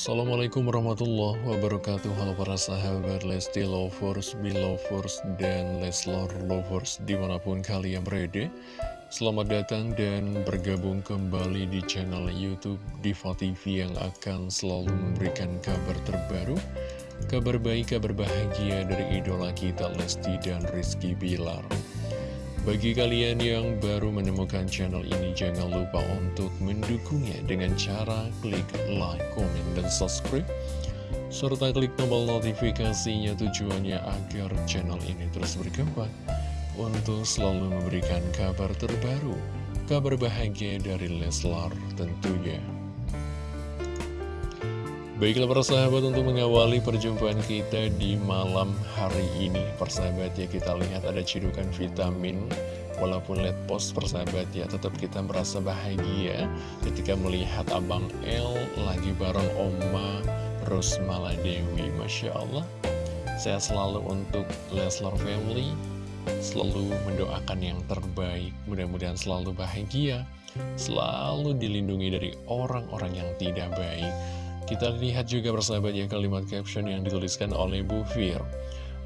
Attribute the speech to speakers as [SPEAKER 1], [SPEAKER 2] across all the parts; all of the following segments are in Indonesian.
[SPEAKER 1] Assalamualaikum warahmatullahi wabarakatuh. Halo para sahabat Lesti Lovers, Belovers, dan Leslor Lovers di mana pun kalian berada. Selamat datang dan bergabung kembali di channel Youtube Diva TV yang akan selalu memberikan kabar terbaru Kabar baik, kabar bahagia dari idola kita Lesti dan Rizky Bilar bagi kalian yang baru menemukan channel ini, jangan lupa untuk mendukungnya dengan cara klik like, komen, dan subscribe. Serta klik tombol notifikasinya tujuannya agar channel ini terus berkembang untuk selalu memberikan kabar terbaru, kabar bahagia dari Leslar tentunya. Baiklah para sahabat untuk mengawali perjumpaan kita di malam hari ini. Persahabat ya kita lihat ada cidukan vitamin. Walaupun lihat post persahabat ya tetap kita merasa bahagia Ketika melihat Abang L lagi bareng Oma Rosmala Dewi. Masya Allah. Saya selalu untuk Leslar Family Selalu mendoakan yang terbaik. Mudah-mudahan selalu bahagia Selalu dilindungi dari orang-orang yang tidak baik kita lihat juga bersahabat ya kalimat caption yang dituliskan oleh Bu Fir.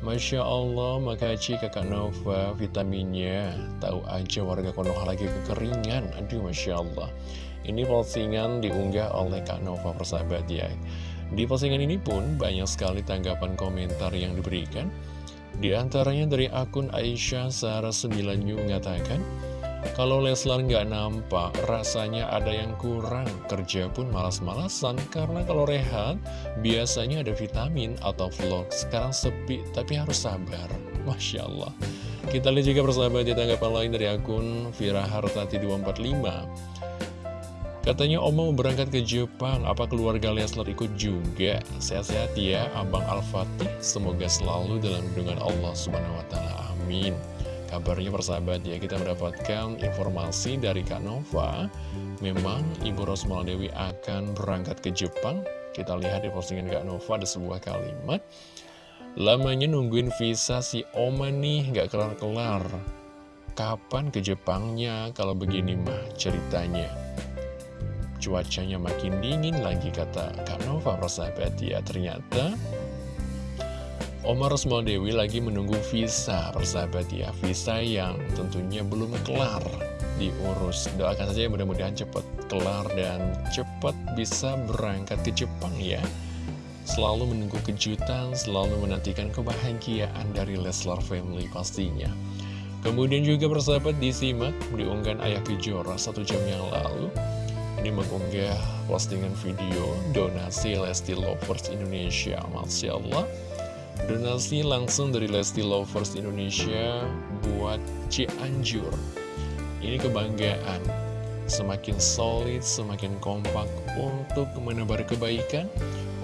[SPEAKER 1] Masya Allah, makasih kakak Nova vitaminnya. Tahu aja warga Konoha lagi kekeringan. Aduh, Masya Allah. Ini postingan diunggah oleh Kak Nova persahabat ya. Di postingan ini pun banyak sekali tanggapan komentar yang diberikan. Di antaranya dari akun Aisyah Sarah 9 mengatakan, kalau Leslar nggak nampak, rasanya ada yang kurang. Kerja pun malas-malasan, karena kalau rehat, biasanya ada vitamin atau vlog. Sekarang sepi, tapi harus sabar. Masya Allah. Kita lihat juga persahabat di tanggapan lain dari akun Vira Hartati 245. Katanya Oma mau berangkat ke Jepang, apa keluarga Leslar ikut juga? Sehat-sehat ya, Abang Al-Fatih. Semoga selalu dalam lindungan Allah Subhanahu Wa Taala. Amin. Kabarnya persahabat ya, kita mendapatkan informasi dari Kak Nova. Memang Ibu Rosmal Dewi akan berangkat ke Jepang. Kita lihat di postingan Kak Nova ada sebuah kalimat. Lamanya nungguin visa si Oma nih gak kelar-kelar. Kapan ke Jepangnya? Kalau begini mah ceritanya. Cuacanya makin dingin lagi kata Kak Nova persahabat ya. Ternyata Omar Dewi lagi menunggu visa, persahabat ya. Visa yang tentunya belum kelar diurus. Doakan saja mudah-mudahan cepat kelar dan cepat bisa berangkat ke Jepang ya. Selalu menunggu kejutan, selalu menantikan kebahagiaan dari Leslar Family pastinya. Kemudian juga persahabat disimak diunggah Ayah Kejora satu jam yang lalu. Ini mengunggah postingan video donasi Lesti Lovers Indonesia. Masya Allah. Donasi langsung dari Lesti Lovers Indonesia buat Cianjur. Ini kebanggaan. Semakin solid, semakin kompak untuk menebar kebaikan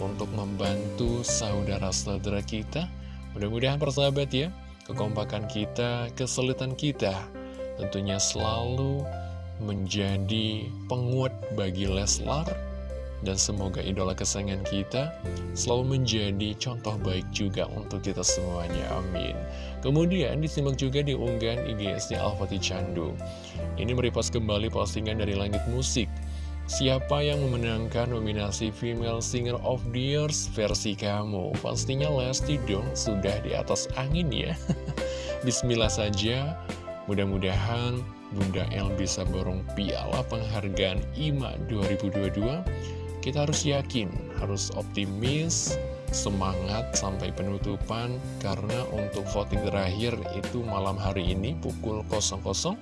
[SPEAKER 1] Untuk membantu saudara-saudara kita. Mudah-mudahan persahabat ya Kekompakan kita, kesulitan kita Tentunya selalu menjadi penguat bagi Leslar dan semoga idola kesayangan kita selalu menjadi contoh baik juga untuk kita semuanya, amin. Kemudian disimak juga di unggahan IGSD Alfati Candu. Ini merepost kembali postingan dari Langit Musik. Siapa yang memenangkan nominasi Female Singer of the Year versi kamu? Pastinya Lesti dong, sudah di atas angin ya. Bismillah saja, mudah-mudahan Bunda El bisa borong piala penghargaan IMA 2022 kita harus yakin, harus optimis, semangat sampai penutupan karena untuk voting terakhir itu malam hari ini pukul 00.00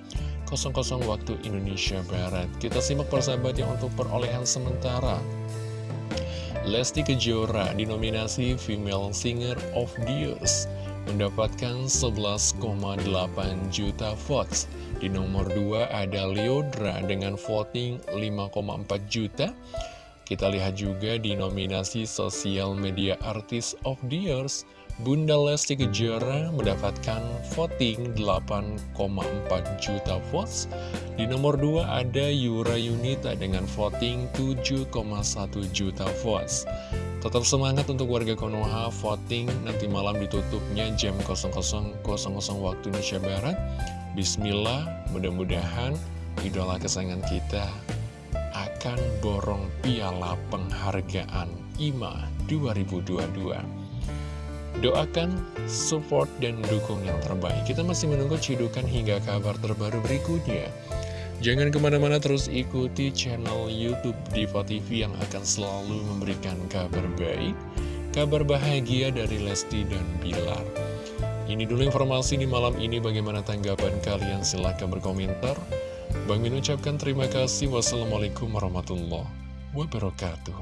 [SPEAKER 1] waktu Indonesia Barat. Kita simak persahabat yang untuk perolehan sementara. Lesti Kejora dinominasi Female Singer of the Years mendapatkan 11,8 juta votes. Di nomor 2 ada Leodra dengan voting 5,4 juta. Kita lihat juga di nominasi Social Media Artist of the Years, Bunda Lesti Kejora mendapatkan voting 8,4 juta votes. Di nomor 2 ada Yura Yunita dengan voting 7,1 juta votes. Tetap semangat untuk warga Konoha, voting nanti malam ditutupnya jam 00.00 waktu Indonesia Barat. Bismillah, mudah-mudahan idola kesayangan kita akan borong piala penghargaan IMA 2022 Doakan, support, dan dukung yang terbaik. Kita masih menunggu cidukan hingga kabar terbaru berikutnya. Jangan ke mana-mana terus ikuti channel Youtube Diva TV yang akan selalu memberikan kabar baik Kabar bahagia dari Lesti dan Bilar. Ini dulu informasi di malam ini. Bagaimana tanggapan kalian? Silahkan berkomentar Bang Min ucapkan terima kasih. Wassalamualaikum warahmatullahi wabarakatuh